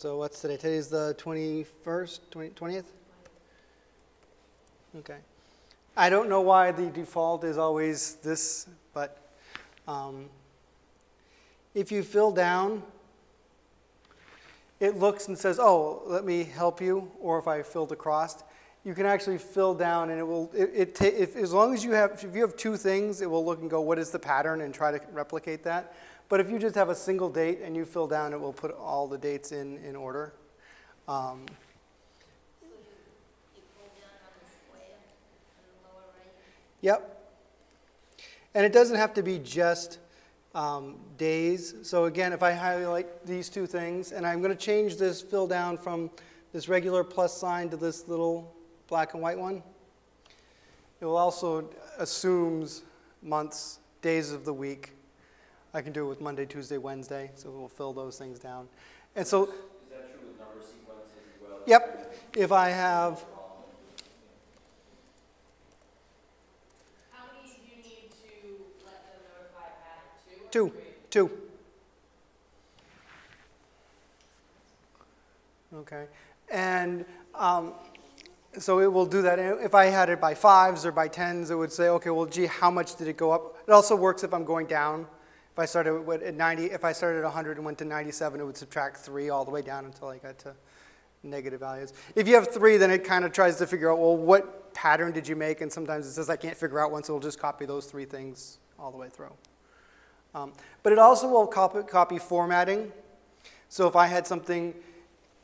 So what's today? Today's the 21st, 20 20th? Okay. I don't know why the default is always this, but um, if you fill down, it looks and says, oh, let me help you, or if I filled across, you can actually fill down and it will, it, it if, as long as you have, if you have two things, it will look and go, what is the pattern and try to replicate that. But if you just have a single date and you fill down, it will put all the dates in, in order. Um? Yep. And it doesn't have to be just um, days. So again, if I highlight these two things, and I'm going to change this fill down from this regular plus sign to this little black and white one, it will also assumes months, days of the week. I can do it with Monday, Tuesday, Wednesday, so we'll fill those things down. And so, Is that true with number sequences as well? yep, if I have, How many do you need to let them notify Pat? Two? two, two. Okay, and um, so it will do that. If I had it by fives or by tens, it would say, okay, well, gee, how much did it go up? It also works if I'm going down. If I started at 90, if I started at 100 and went to 97, it would subtract three all the way down until I got to negative values. If you have three, then it kind of tries to figure out, well, what pattern did you make? And sometimes it says I can't figure out one, so it'll just copy those three things all the way through. Um, but it also will copy, copy formatting. So if I had something